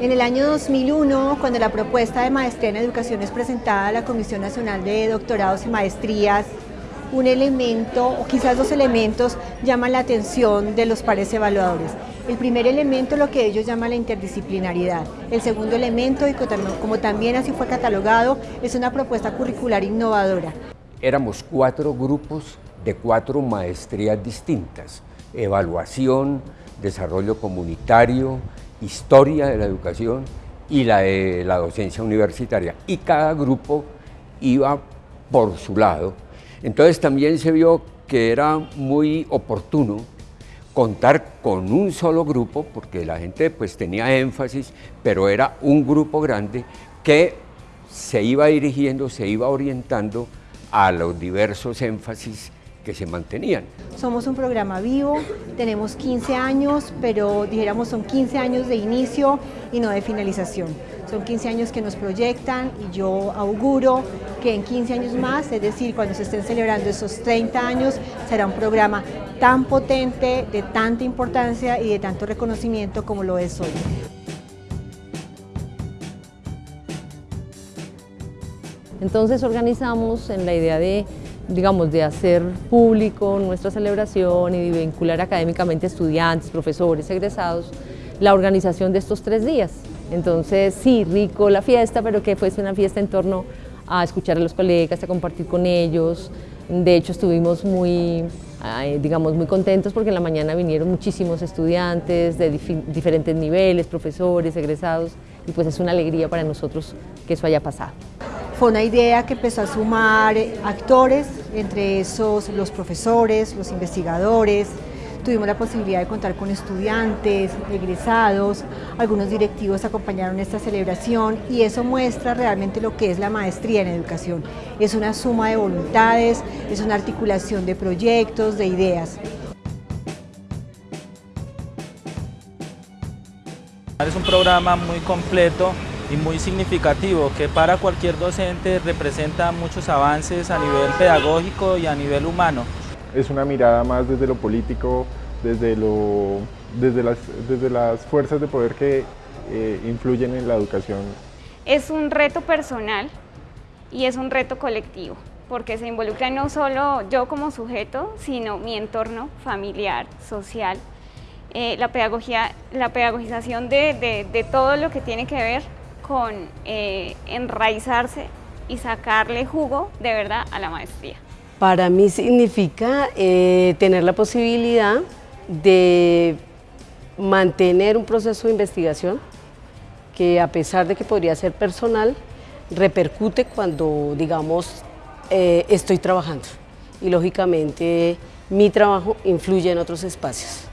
En el año 2001, cuando la propuesta de maestría en educación es presentada a la Comisión Nacional de Doctorados y Maestrías, un elemento, o quizás dos elementos, llaman la atención de los pares evaluadores. El primer elemento lo que ellos llaman la interdisciplinariedad. El segundo elemento, y como también así fue catalogado, es una propuesta curricular innovadora. Éramos cuatro grupos de cuatro maestrías distintas. Evaluación, desarrollo comunitario, historia de la educación y la de la docencia universitaria. Y cada grupo iba por su lado. Entonces también se vio que era muy oportuno contar con un solo grupo, porque la gente pues tenía énfasis, pero era un grupo grande que se iba dirigiendo, se iba orientando a los diversos énfasis que se mantenían. Somos un programa vivo, tenemos 15 años, pero dijéramos son 15 años de inicio y no de finalización. Son 15 años que nos proyectan y yo auguro que en 15 años más, es decir, cuando se estén celebrando esos 30 años, será un programa tan potente, de tanta importancia y de tanto reconocimiento como lo es hoy. Entonces organizamos en la idea de digamos, de hacer público nuestra celebración y de vincular académicamente estudiantes, profesores, egresados, la organización de estos tres días. Entonces, sí, rico la fiesta, pero que fuese una fiesta en torno a escuchar a los colegas, a compartir con ellos. De hecho, estuvimos muy, digamos, muy contentos porque en la mañana vinieron muchísimos estudiantes de diferentes niveles, profesores, egresados, y pues es una alegría para nosotros que eso haya pasado. Fue una idea que empezó a sumar actores, entre esos los profesores, los investigadores, tuvimos la posibilidad de contar con estudiantes, egresados, algunos directivos acompañaron esta celebración y eso muestra realmente lo que es la maestría en educación. Es una suma de voluntades, es una articulación de proyectos, de ideas. Es un programa muy completo y muy significativo que para cualquier docente representa muchos avances a nivel pedagógico y a nivel humano. Es una mirada más desde lo político, desde, lo, desde, las, desde las fuerzas de poder que eh, influyen en la educación. Es un reto personal y es un reto colectivo porque se involucra no solo yo como sujeto, sino mi entorno familiar, social, eh, la, pedagogía, la pedagogización de, de todo lo que tiene que ver con eh, enraizarse y sacarle jugo de verdad a la maestría? Para mí significa eh, tener la posibilidad de mantener un proceso de investigación que a pesar de que podría ser personal, repercute cuando, digamos, eh, estoy trabajando. Y lógicamente mi trabajo influye en otros espacios.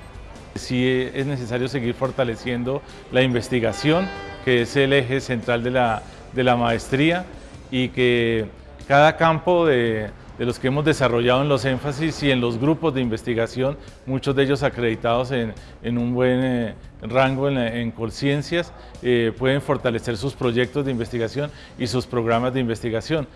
Sí es necesario seguir fortaleciendo la investigación, que es el eje central de la, de la maestría y que cada campo de, los que hemos desarrollado en los énfasis y en los grupos de investigación, muchos de ellos acreditados en, en un buen eh, rango en, en Colciencias, eh, pueden fortalecer sus proyectos de investigación y sus programas de investigación.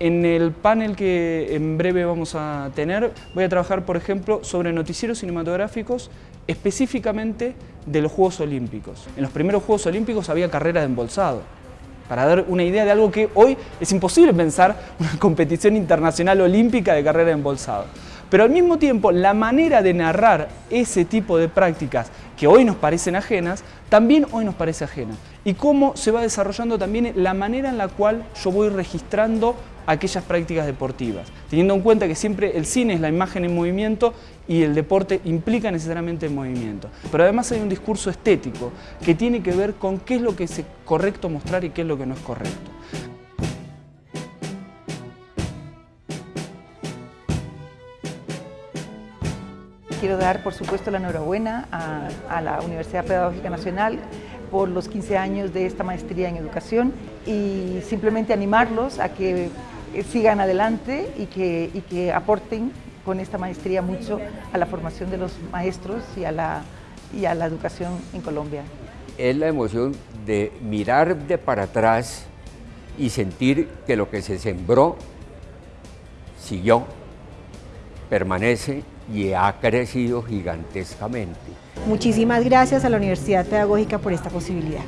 En el panel que en breve vamos a tener, voy a trabajar, por ejemplo, sobre noticieros cinematográficos específicamente de los Juegos Olímpicos. En los primeros Juegos Olímpicos había carreras de embolsado, para dar una idea de algo que hoy es imposible pensar una competición internacional olímpica de carrera de embolsado. Pero al mismo tiempo, la manera de narrar ese tipo de prácticas que hoy nos parecen ajenas, también hoy nos parece ajena. Y cómo se va desarrollando también la manera en la cual yo voy registrando aquellas prácticas deportivas, teniendo en cuenta que siempre el cine es la imagen en movimiento y el deporte implica necesariamente el movimiento. Pero además hay un discurso estético que tiene que ver con qué es lo que es correcto mostrar y qué es lo que no es correcto. Quiero dar, por supuesto, la enhorabuena a, a la Universidad Pedagógica Nacional por los 15 años de esta maestría en educación y simplemente animarlos a que sigan adelante y que, y que aporten con esta maestría mucho a la formación de los maestros y a la, y a la educación en Colombia. Es la emoción de mirar de para atrás y sentir que lo que se sembró siguió, permanece y ha crecido gigantescamente. Muchísimas gracias a la Universidad Pedagógica por esta posibilidad.